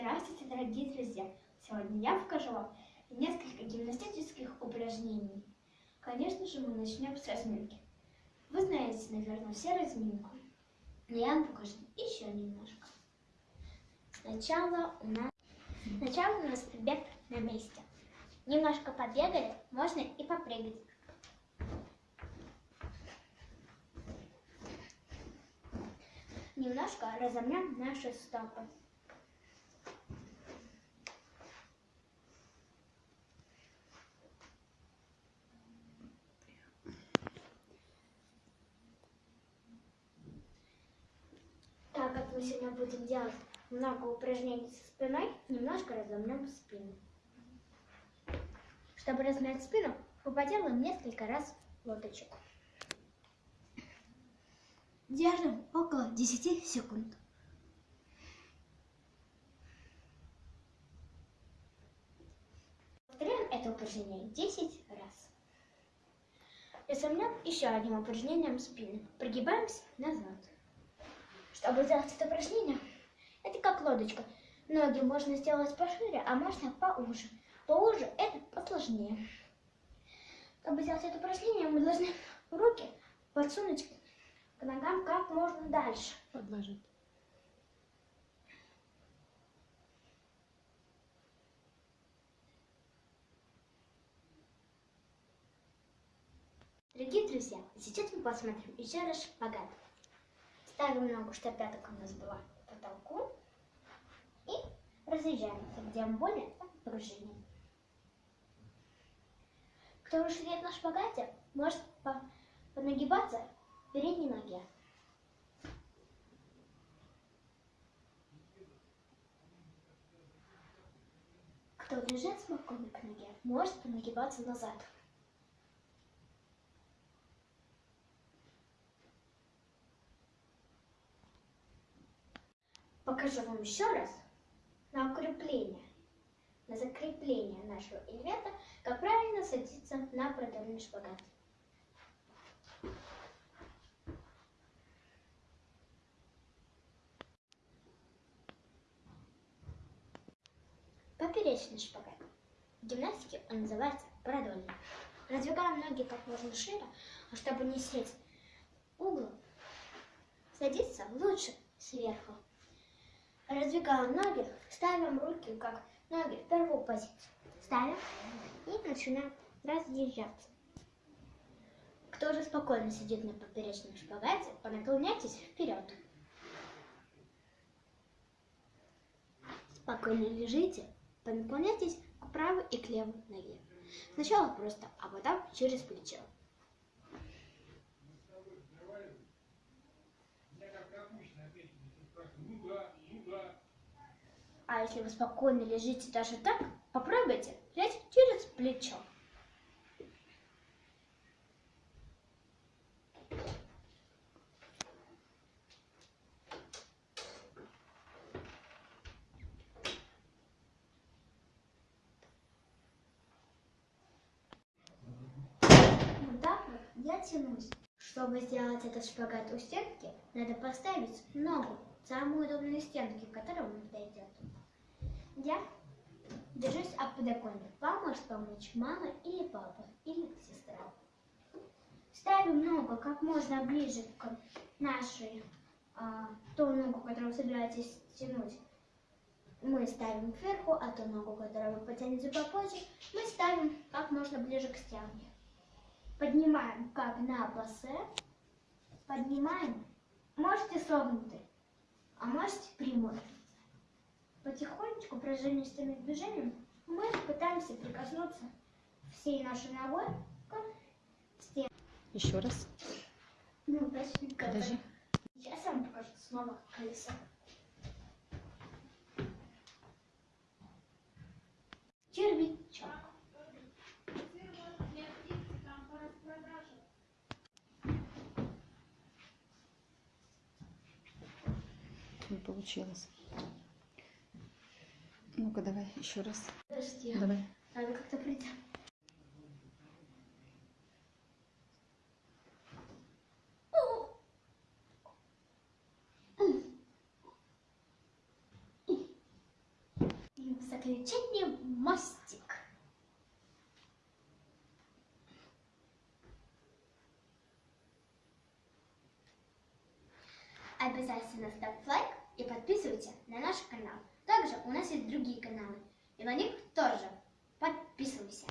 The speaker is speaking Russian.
Здравствуйте, дорогие друзья! Сегодня я покажу вам несколько гимнастических упражнений. Конечно же, мы начнем с разминки. Вы знаете, наверное, все разминку. Но я вам покажу еще немножко. Сначала у нас, сначала у нас бег на месте. Немножко побегали, можно и попрыгать. Немножко разомнем наши стопы. Так как мы сегодня будем делать много упражнений со спиной, немножко разомнем спину. Чтобы размять спину, мы поделаем несколько раз лодочек. Держим около 10 секунд. Повторяем это упражнение 10 раз. Разомнем еще одним упражнением спины. Прогибаемся назад. Чтобы сделать это упражнение, это как лодочка. Ноги можно сделать пошире, а можно поуже. Поуже это посложнее. Чтобы сделать это упражнение, мы должны руки подсунуть к ногам как можно дальше. Подложить. Дорогие друзья, сейчас мы посмотрим еще раз шпагат. Ставим ногу, чтобы пяток у нас была к потолку. И разъезжаемся, где более пружине. Кто уже сидит на шпагате, может по понагибаться в передней ноге. Кто лежит спокойно к ноге, может понагибаться назад. Покажу вам еще раз на укрепление, на закрепление нашего элемента, как правильно садиться на продольный шпагат. Поперечный шпагат. В гимнастике он называется продольный. Раздвигаем ноги как можно шире, а чтобы не сесть углом, садиться лучше сверху. Раздвигаем ноги, ставим руки как ноги в первую позицию. Ставим и начинаем разъезжаться. Кто же спокойно сидит на поперечном шпагате, понаклоняйтесь вперед. Спокойно лежите, понаклоняйтесь к правой и к левой ноге. Сначала просто, а потом через плечо. А если вы спокойно лежите даже так, попробуйте лечь через плечо. Вот так вот я тянусь. Чтобы сделать этот шпагат у стенки, надо поставить ногу самую удобную стенку, к которой он подойдет. Я держусь об подоконник. Вам может помочь мама или папа, или сестра. Ставим ногу как можно ближе к нашей, а, ту ногу, которую вы собираетесь тянуть. Мы ставим кверху, а ту ногу, которую вы потянете попозже, мы ставим как можно ближе к стенке. Поднимаем как на пассе. Поднимаем. Можете согнутый, а можете прямой. Потихонечку, пружинистыми движениями, мы пытаемся прикоснуться всей нашей ногой к стене. Еще раз. Ну, Подожди. Сейчас я вам покажу снова колесо. Червячок. Не получилось. Ну-ка, давай еще раз. Подожди, Давай. надо как-то прийти. замечательный мостик. Обязательно ставь лайк и подписывайся на наш канал. Также у нас есть другие каналы. И на них тоже подписывайся.